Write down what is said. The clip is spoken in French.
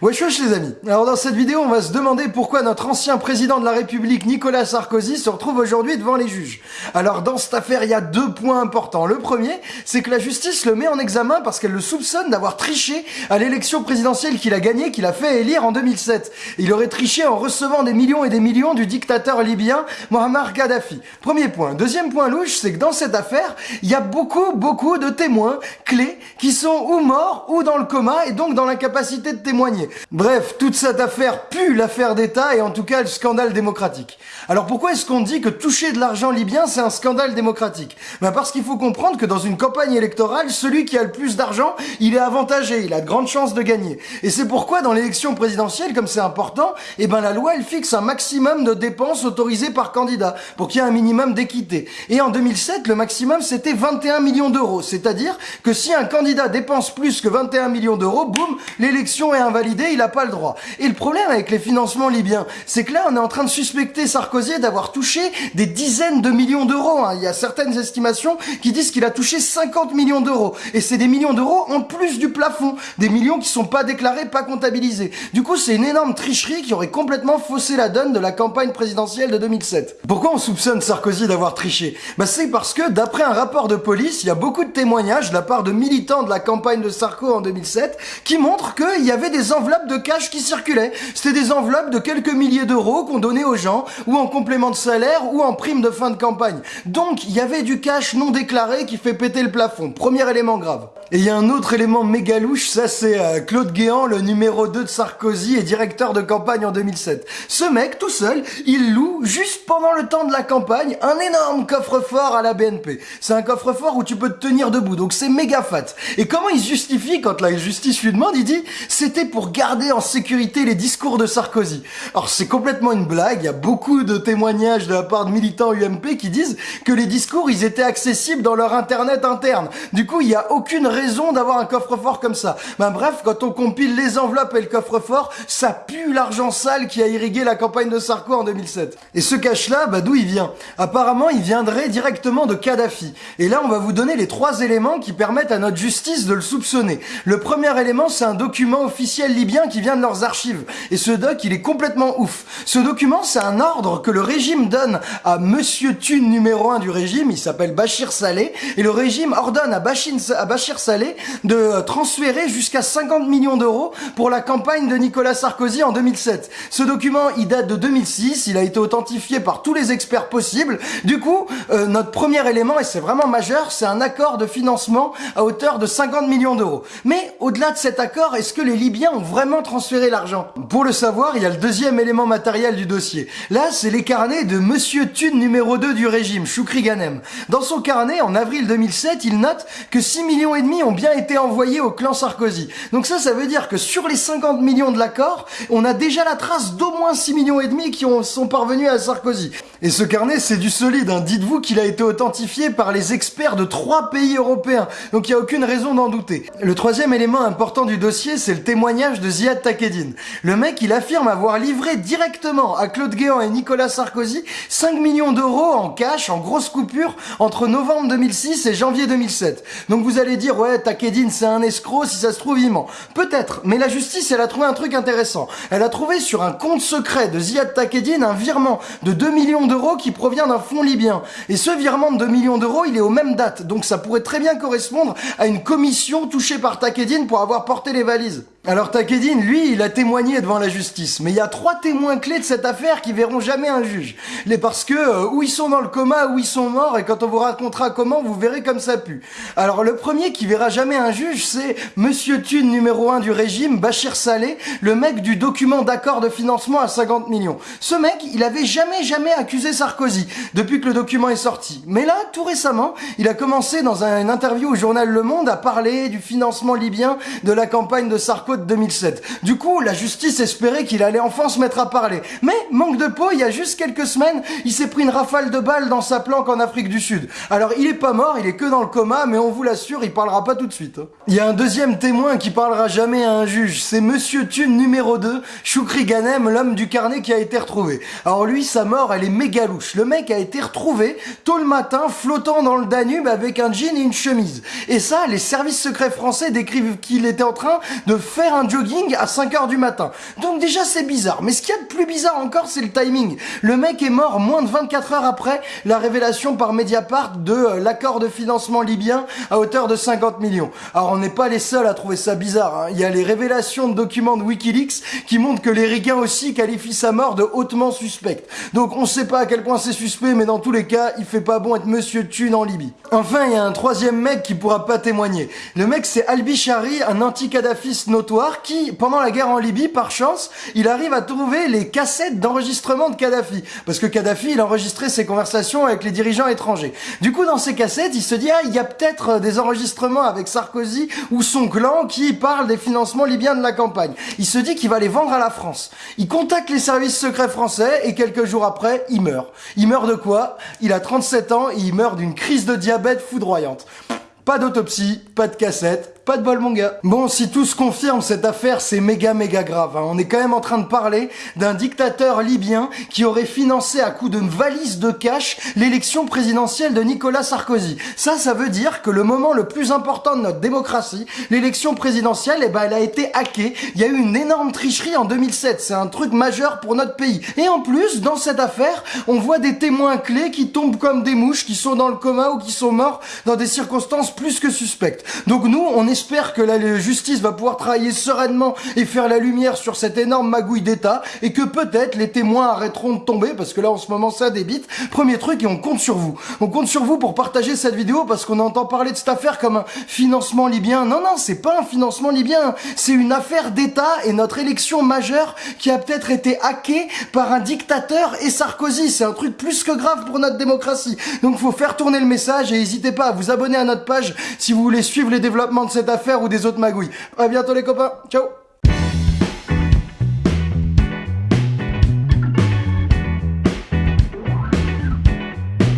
Wesh wesh les amis Alors dans cette vidéo, on va se demander pourquoi notre ancien président de la République, Nicolas Sarkozy, se retrouve aujourd'hui devant les juges. Alors dans cette affaire, il y a deux points importants. Le premier, c'est que la justice le met en examen parce qu'elle le soupçonne d'avoir triché à l'élection présidentielle qu'il a gagnée, qu'il a fait élire en 2007. Il aurait triché en recevant des millions et des millions du dictateur libyen Mohamed Gaddafi. Premier point. Deuxième point louche, c'est que dans cette affaire, il y a beaucoup, beaucoup de témoins clés qui sont ou morts ou dans le coma et donc dans l'incapacité de témoigner. Bref, toute cette affaire pue l'affaire d'État et en tout cas le scandale démocratique. Alors pourquoi est-ce qu'on dit que toucher de l'argent libyen c'est un scandale démocratique? Ben Parce qu'il faut comprendre que dans une campagne électorale, celui qui a le plus d'argent, il est avantagé, il a de grandes chances de gagner. Et c'est pourquoi dans l'élection présidentielle, comme c'est important, eh ben la loi elle fixe un maximum de dépenses autorisées par candidat pour qu'il y ait un minimum d'équité. Et en 2007, le maximum c'était 21 millions d'euros, c'est-à-dire que si un candidat dépense plus que 21 millions d'euros, boum, l'élection est invalidée il n'a pas le droit. Et le problème avec les financements libyens, c'est que là, on est en train de suspecter Sarkozy d'avoir touché des dizaines de millions d'euros. Hein. Il y a certaines estimations qui disent qu'il a touché 50 millions d'euros. Et c'est des millions d'euros en plus du plafond. Des millions qui sont pas déclarés, pas comptabilisés. Du coup, c'est une énorme tricherie qui aurait complètement faussé la donne de la campagne présidentielle de 2007. Pourquoi on soupçonne Sarkozy d'avoir triché? Bah, C'est parce que, d'après un rapport de police, il y a beaucoup de témoignages de la part de militants de la campagne de Sarko en 2007 qui montrent qu'il y avait des enveloppes de cash qui circulaient. C'était des enveloppes de quelques milliers d'euros qu'on donnait aux gens, ou en complément de salaire, ou en prime de fin de campagne. Donc, il y avait du cash non déclaré qui fait péter le plafond. Premier élément grave. Et il y a un autre élément méga louche, ça c'est euh, Claude Guéant, le numéro 2 de Sarkozy et directeur de campagne en 2007. Ce mec, tout seul, il loue, juste pendant le temps de la campagne, un énorme coffre-fort à la BNP. C'est un coffre-fort où tu peux te tenir debout, donc c'est méga fat. Et comment il justifie quand la justice lui demande, il dit, c'était pour garder en sécurité les discours de Sarkozy. Alors c'est complètement une blague, il y a beaucoup de témoignages de la part de militants UMP qui disent que les discours ils étaient accessibles dans leur internet interne. Du coup il n'y a aucune d'avoir un coffre-fort comme ça. Ben bref, quand on compile les enveloppes et le coffre-fort, ça pue l'argent sale qui a irrigué la campagne de Sarko en 2007. Et ce cash-là, bah d'où il vient? Apparemment il viendrait directement de Kadhafi. Et là on va vous donner les trois éléments qui permettent à notre justice de le soupçonner. Le premier élément c'est un document officiel libyen qui vient de leurs archives. Et ce doc, il est complètement ouf. Ce document, c'est un ordre que le régime donne à Monsieur Thune numéro 1 du régime, il s'appelle Bachir Saleh, et le régime ordonne à Bachir, à Bachir Saleh de transférer jusqu'à 50 millions d'euros pour la campagne de Nicolas Sarkozy en 2007. Ce document, il date de 2006, il a été authentifié par tous les experts possibles. Du coup, euh, notre premier élément, et c'est vraiment majeur, c'est un accord de financement à hauteur de 50 millions d'euros. Mais au-delà de cet accord, est-ce que les Libyens ont vraiment transférer l'argent? Pour le savoir, il y a le deuxième élément matériel du dossier. Là, c'est les carnets de Monsieur Thune numéro 2 du régime, Choukri Ganem. Dans son carnet, en avril 2007, il note que 6 millions et demi ont bien été envoyés au clan Sarkozy. Donc ça, ça veut dire que sur les 50 millions de l'accord, on a déjà la trace d'au moins 6 millions et demi qui ont, sont parvenus à Sarkozy. Et ce carnet, c'est du solide. Hein. Dites-vous qu'il a été authentifié par les experts de trois pays européens. Donc il n'y a aucune raison d'en douter. Le troisième élément important du dossier, c'est le témoignage de Ziad Takedine. Le mec, il affirme avoir livré directement à Claude Guéant et Nicolas Sarkozy 5 millions d'euros en cash, en grosse coupure, entre novembre 2006 et janvier 2007. Donc vous allez dire, ouais, Takedine, c'est un escroc, si ça se trouve, il ment. Peut-être, mais la justice, elle a trouvé un truc intéressant. Elle a trouvé sur un compte secret de Ziad Takedine un virement de 2 millions d'euros qui provient d'un fonds libyen. Et ce virement de 2 millions d'euros, il est aux mêmes dates. Donc ça pourrait très bien correspondre à une commission touchée par Takedine pour avoir porté les valises. Alors Takedine, lui, il a témoigné devant la justice, mais il y a trois témoins clés de cette affaire qui verront jamais un juge. Les parce que euh, où ils sont dans le coma, où ils sont morts, et quand on vous racontera comment, vous verrez comme ça pue. Alors le premier qui verra jamais un juge, c'est Monsieur Thune numéro 1 du régime, Bachir Saleh, le mec du document d'accord de financement à 50 millions. Ce mec, il avait jamais jamais accusé Sarkozy depuis que le document est sorti. Mais là, tout récemment, il a commencé dans une interview au journal Le Monde à parler du financement libyen de la campagne de Sarko 2007. Du coup, la justice espérait qu'il allait enfin se mettre à parler. Mais, manque de peau, il y a juste quelques semaines, il s'est pris une rafale de balles dans sa planque en Afrique du Sud. Alors, il est pas mort, il est que dans le coma, mais on vous l'assure, il parlera pas tout de suite. Il y a un deuxième témoin qui parlera jamais à un juge. C'est Monsieur Thune numéro 2, Choukri Ganem, l'homme du carnet qui a été retrouvé. Alors lui, sa mort, elle est méga louche. Le mec a été retrouvé tôt le matin, flottant dans le Danube avec un jean et une chemise. Et ça, les services secrets français décrivent qu'il était en train de un jogging à 5 heures du matin. Donc déjà c'est bizarre. Mais ce qu'il y a de plus bizarre encore, c'est le timing. Le mec est mort moins de 24 heures après la révélation par Mediapart de euh, l'accord de financement libyen à hauteur de 50 millions. Alors on n'est pas les seuls à trouver ça bizarre. Hein. Il y a les révélations de documents de Wikileaks qui montrent que les aussi qualifient sa mort de hautement suspecte. Donc on sait pas à quel point c'est suspect, mais dans tous les cas, il fait pas bon être Monsieur Thune en Libye. Enfin, il y a un troisième mec qui pourra pas témoigner. Le mec c'est Albi Shari, un anti-kadhafiste notoire qui, pendant la guerre en Libye, par chance, il arrive à trouver les cassettes d'enregistrement de Kadhafi. Parce que Kadhafi, il enregistrait ses conversations avec les dirigeants étrangers. Du coup, dans ces cassettes, il se dit, ah, il y a peut-être des enregistrements avec Sarkozy ou son clan qui parlent des financements libyens de la campagne. Il se dit qu'il va les vendre à la France. Il contacte les services secrets français et quelques jours après, il meurt. Il meurt de quoi? Il a 37 ans et il meurt d'une crise de diabète foudroyante. Pas d'autopsie, pas de cassette, pas de bol mon gars. Bon, si tout se confirme, cette affaire c'est méga méga grave. Hein. On est quand même en train de parler d'un dictateur libyen qui aurait financé à coup de valise de cash l'élection présidentielle de Nicolas Sarkozy. Ça, ça veut dire que le moment le plus important de notre démocratie, l'élection présidentielle, eh ben, elle a été hackée. Il y a eu une énorme tricherie en 2007. C'est un truc majeur pour notre pays. Et en plus, dans cette affaire, on voit des témoins clés qui tombent comme des mouches, qui sont dans le coma ou qui sont morts dans des circonstances plus que suspectes. Donc nous, on est j'espère que la justice va pouvoir travailler sereinement et faire la lumière sur cette énorme magouille d'État et que peut-être les témoins arrêteront de tomber parce que là en ce moment ça débite. Premier truc et on compte sur vous. On compte sur vous pour partager cette vidéo parce qu'on entend parler de cette affaire comme un financement libyen. Non, non, c'est pas un financement libyen. C'est une affaire d'État et notre élection majeure qui a peut-être été hackée par un dictateur et Sarkozy. C'est un truc plus que grave pour notre démocratie. Donc faut faire tourner le message et n'hésitez pas à vous abonner à notre page si vous voulez suivre les développements de cette affaire ou des autres magouilles. À bientôt les copains. Ciao